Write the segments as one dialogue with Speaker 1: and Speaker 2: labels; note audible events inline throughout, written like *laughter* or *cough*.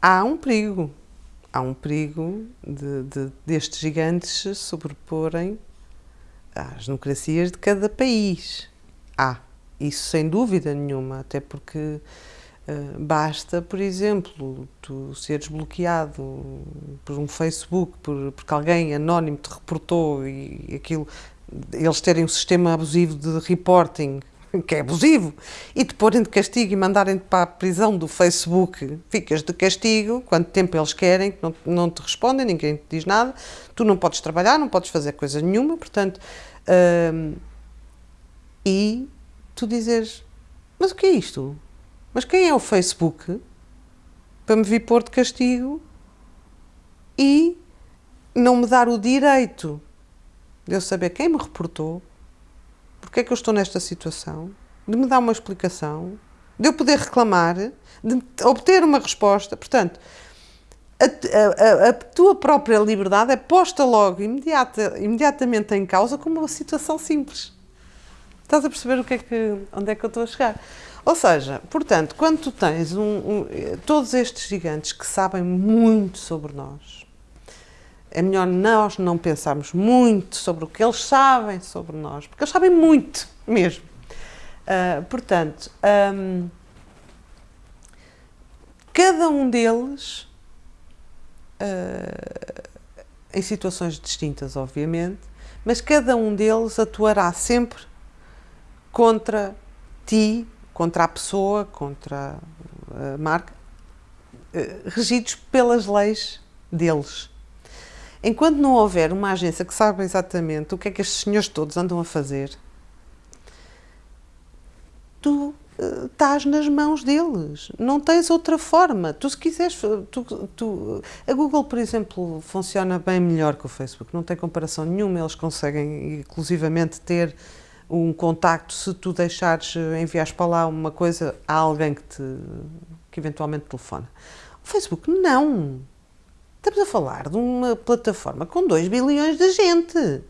Speaker 1: há um perigo. Há um perigo de, de, destes gigantes se sobreporem às democracias de cada país. Há. Isso sem dúvida nenhuma, até porque uh, basta, por exemplo, tu seres bloqueado por um Facebook, por, porque alguém anónimo te reportou e aquilo, eles terem um sistema abusivo de reporting *laughs* que é abusivo, e te porem de castigo e mandarem-te para a prisão do Facebook, ficas de castigo, quanto tempo eles querem, não, não te respondem, ninguém te diz nada, tu não podes trabalhar, não podes fazer coisa nenhuma, portanto, hum, e tu dizes, mas o que é isto? Mas quem é o Facebook para me vir pôr de castigo e não me dar o direito de eu saber quem me reportou, porque é que eu estou nesta situação, de me dar uma explicação, de eu poder reclamar, de obter uma resposta. Portanto, a, a, a, tua própria liberdade é posta logo, imediata, imediatamente em causa, como uma situação simples. Estás a perceber o que é que, onde é que eu estou a chegar? Ou seja, portanto, quando tu tens um, um, todos estes gigantes que sabem muito sobre nós, é melhor nós não pensarmos muito sobre o que eles sabem sobre nós, porque eles sabem muito mesmo. Uh, portanto, um, cada um deles, uh, em situações distintas, obviamente, mas cada um deles atuará sempre contra ti, contra a pessoa, contra a marca, uh, regidos pelas leis deles. Enquanto não houver uma agência que saiba exatamente o que é que estes senhores todos andam a fazer, tu uh, estás nas mãos deles. Não tens outra forma. Tu, se quiseres, tu, tu, a Google, por exemplo, funciona bem melhor que o Facebook. Não tem comparação nenhuma. Eles conseguem, inclusivamente, ter um contacto se tu deixares, enviares para lá uma coisa a alguém que, te, que eventualmente telefona. O Facebook, não. Estamos a falar de uma plataforma com 2 bilhões de gente.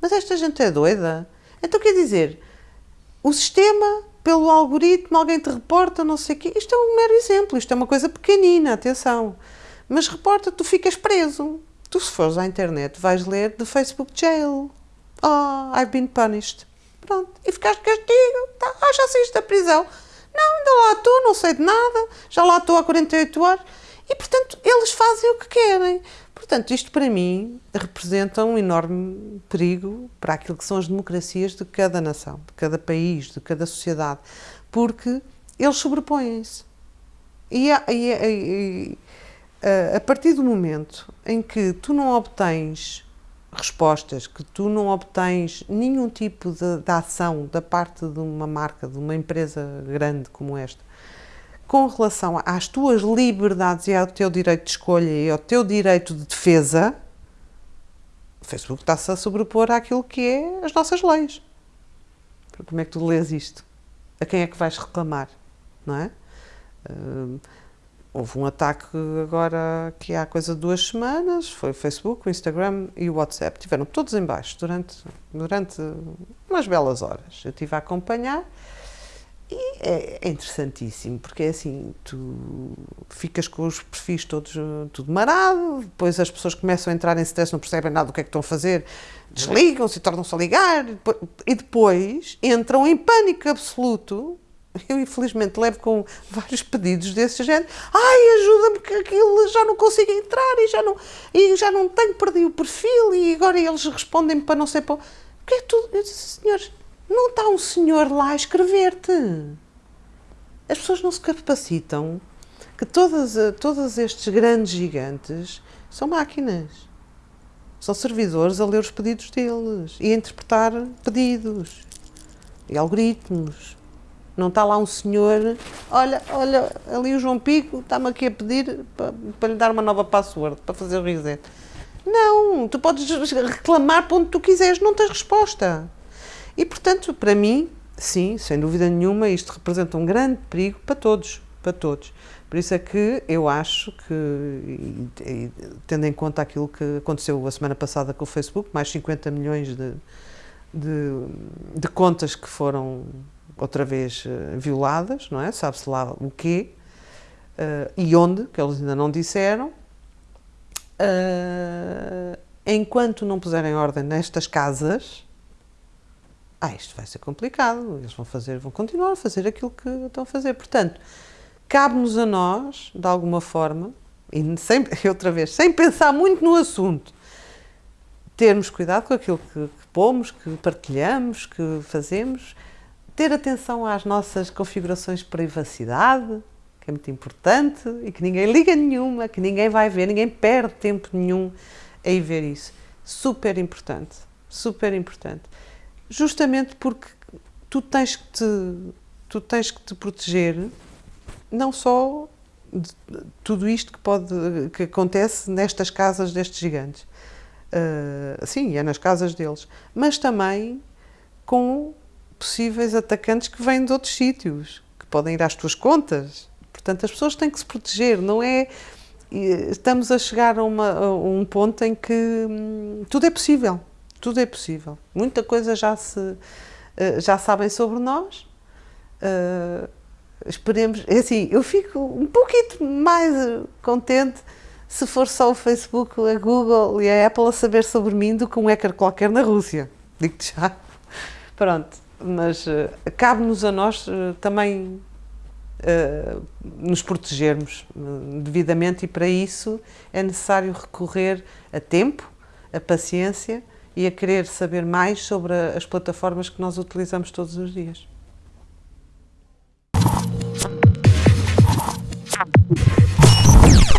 Speaker 1: Mas esta gente é doida. Então quer dizer, o sistema, pelo algoritmo, alguém te reporta, não sei o quê. Isto é um mero exemplo, isto é uma coisa pequenina, atenção. Mas reporta, tu ficas preso. Tu, se fores à internet, vais ler The Facebook Jail. Oh, I've been punished. Pronto. E ficaste castigo. Tá. Ah, já saíste da prisão. Não, ainda lá estou, não sei de nada. Já lá estou há 48 horas. E, portanto, eles fazem o que querem. Portanto, isto para mim representa um enorme perigo para aquilo que são as democracias de cada nação, de cada país, de cada sociedade, porque eles sobrepõem-se. E, a, e, e a, partir do momento em que tu não obtens respostas, que tu não obtens nenhum tipo de, de ação da parte de uma marca, de uma empresa grande como esta, com relação às tuas liberdades e ao teu direito de escolha e ao teu direito de defesa, o Facebook está-se a sobrepor àquilo que é as nossas leis. Como é que tu lês isto? A quem é que vais reclamar? Não é? Uh, houve um ataque agora que há coisa de duas semanas, foi o Facebook, o Instagram e o WhatsApp. Tiveram todos em baixo durante, durante umas belas horas. Eu estive a acompanhar e é, é, interessantíssimo, porque é assim, tu ficas com os perfis todos tudo marado, depois as pessoas começam a entrar em stress, não percebem nada do que é que estão a fazer, desligam-se e tornam-se a ligar, e depois entram em pânico absoluto. Eu, infelizmente, levo com vários pedidos desse género. Ai, ajuda-me que aquilo já não consigo entrar e já não, e já não tenho, perdi o perfil e agora eles respondem para não sei para... Porque é tudo... Eu disse, senhores, não está um senhor lá a escrever-te. As pessoas não se capacitam que todas, todos estes grandes gigantes são máquinas. São servidores a ler os pedidos deles e a interpretar pedidos e algoritmos. Não está lá um senhor, olha, olha, ali o João Pico está-me aqui a pedir para, para lhe dar uma nova password, para fazer o reset. Não, tu podes reclamar para onde tu quiseres, não tens resposta. E, portanto, para mim, sim, sem dúvida nenhuma, isto representa um grande perigo para todos, para todos. Por isso é que eu acho que, tendo em conta aquilo que aconteceu a semana passada com o Facebook, mais 50 milhões de, de, de contas que foram outra vez eh, violadas, não é? Sabe-se lá o quê. uh, e onde, que eles ainda não disseram. Uh, enquanto não puserem ordem nestas casas, ah, isto vai ser complicado, eles vão fazer, vão continuar a fazer aquilo que estão a fazer. Portanto, cabe-nos a nós, de alguma forma, e sem, *laughs* outra vez, sem pensar muito no assunto, termos cuidado com aquilo que, que pomos, que partilhamos, que fazemos, ter atenção às nossas configurações de privacidade, que é muito importante, e que ninguém liga nenhuma, que ninguém vai ver, ninguém perde tempo nenhum ir ver isso. Super importante, super importante justamente porque tu tens que te, tu tens que te proteger não só de tudo isto que pode que acontece nestas casas destes gigantes. Uh, sim é nas casas deles. Mas também com possíveis atacantes que vêm de outros sítios que podem ir às tuas contas. Portanto as pessoas têm que se proteger não é? Estamos a chegar a, uma, a um ponto em que hum, tudo é possível tudo é possível. Muita coisa já se eh, já sabem sobre nós. Uh, esperemos, é assim, eu fico um pouquinho mais contente se for só o Facebook, a Google e a Apple a saber sobre mim do que um hacker qualquer na Rússia. Digo-te já. Pronto, mas uh, cabe-nos a nós uh, também nos protegermos devidamente e para isso é necessário recorrer a tempo, a paciência e a querer saber mais sobre as plataformas que nós utilizamos todos os dias.